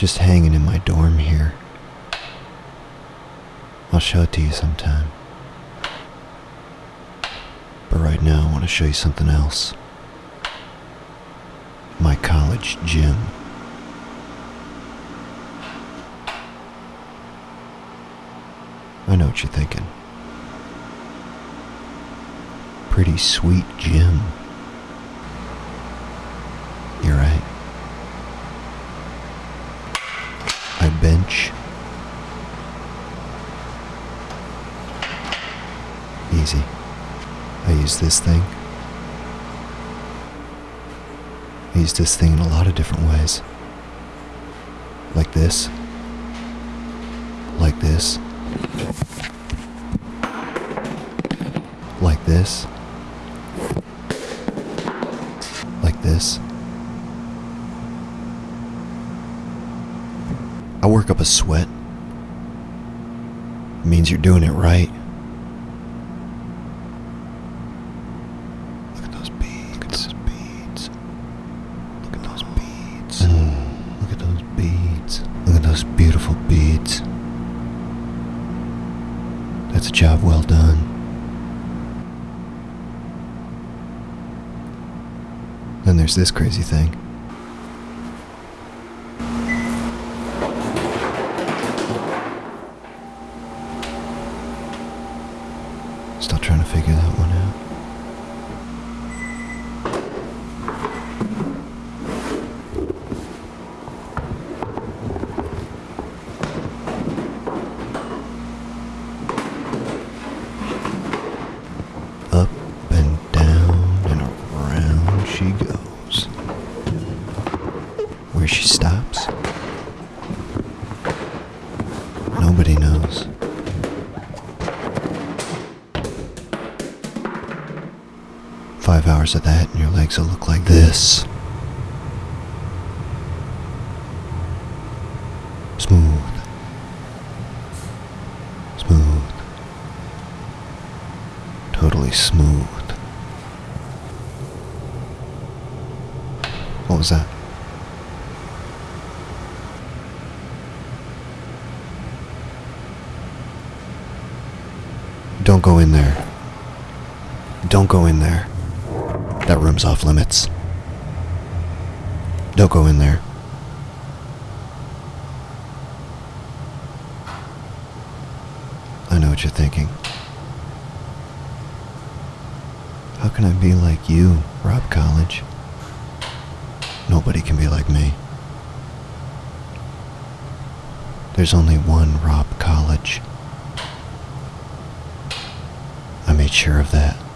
just hanging in my dorm here. I'll show it to you sometime. But right now, I want to show you something else. My college gym. I know what you're thinking. Pretty sweet gym. You're right. I bench. Easy. I use this thing. I use this thing in a lot of different ways. Like this. Like this. Like this. Like this. I work up a sweat. It means you're doing it right. Beads. Look at those beautiful beads. That's a job well done. Then there's this crazy thing. Still trying to figure that one out. Nobody knows. Five hours of that, and your legs will look like this. Smooth. Smooth. Totally smooth. What was that? Don't go in there. Don't go in there. That room's off limits. Don't go in there. I know what you're thinking. How can I be like you, Rob College? Nobody can be like me. There's only one Rob College. I sure of that.